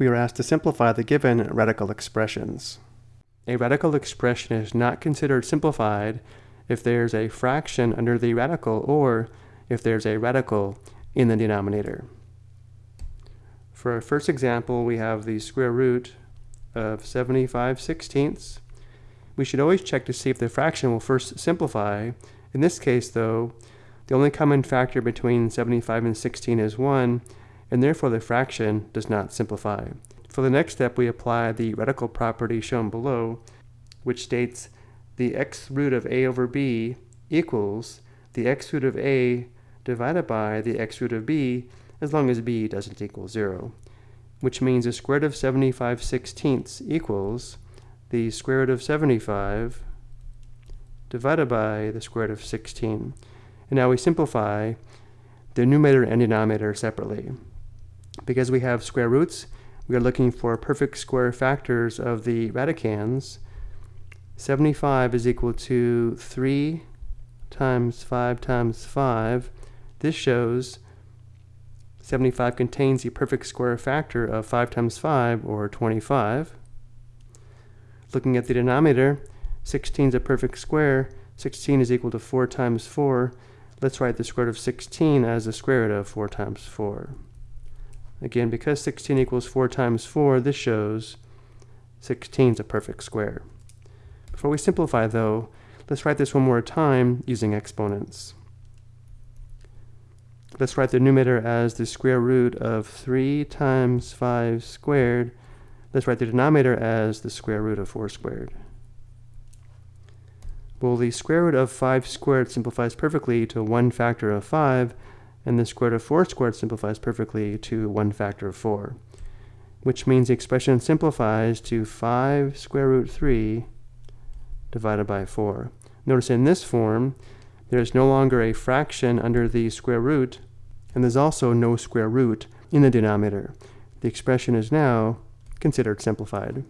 we are asked to simplify the given radical expressions. A radical expression is not considered simplified if there's a fraction under the radical or if there's a radical in the denominator. For our first example, we have the square root of 75 sixteenths. We should always check to see if the fraction will first simplify. In this case, though, the only common factor between 75 and 16 is 1, and therefore the fraction does not simplify. For the next step, we apply the radical property shown below, which states the nth root of a over b equals the nth root of a divided by the nth root of b as long as b doesn't equal 0, which means the square root of 75 sixteenths equals the square root of 75 divided by the square root of 16. And now we simplify the numerator and denominator separately. Because we have square roots, we are looking for perfect square factors of the radicands. 75 is equal to 3 times 5 times 5. This shows 75 contains the perfect square factor of 5 times 5, or 25. Looking at the denominator, 16 is a perfect square. 16 is equal to 4 times 4. Let's write the square root of 16 as the square root of 4 times 4. Again, because 16 equals 4 times 4, this shows 16 is a perfect square. Before we simplify, though, let's write this one more time using exponents. Let's write the numerator as the square root of 3 times 5 squared. Let's write the denominator as the square root of 4 squared. Well, the square root of 5 squared simplifies perfectly to 1 factor of 5, and the square root of 4 squared simplifies perfectly to 1 factor of 4, which means the expression simplifies to 5 square root 3 divided by 4. Notice in this form, there is no longer a fraction under the square root, and there's also no square root in the denominator. The expression is now considered simplified.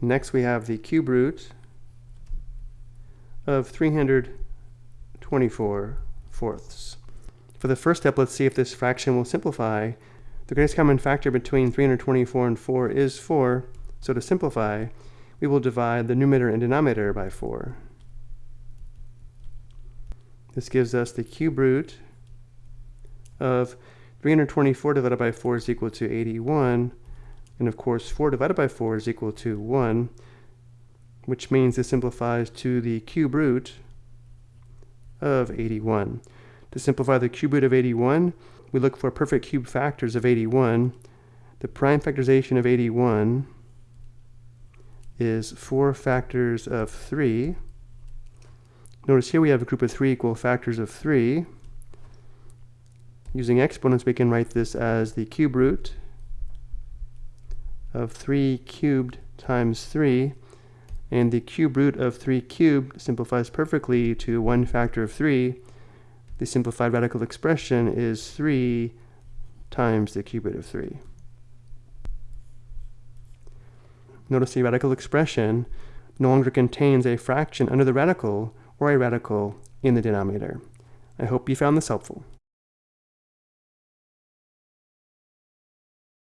Next we have the cube root of 324 fourths. For the first step, let's see if this fraction will simplify. The greatest common factor between 324 and 4 is 4, so to simplify, we will divide the numerator and denominator by 4. This gives us the cube root of 324 divided by 4 is equal to 81. And of course, 4 divided by 4 is equal to 1, which means this simplifies to the cube root of 81. To simplify the cube root of 81, we look for perfect cube factors of 81. The prime factorization of 81 is 4 factors of 3. Notice here we have a group of 3 equal factors of 3. Using exponents, we can write this as the cube root of 3 cubed times 3. And the cube root of 3 cubed simplifies perfectly to 1 factor of 3. The simplified radical expression is 3 times the cube root of 3. Notice the radical expression no longer contains a fraction under the radical or a radical in the denominator. I hope you found this helpful.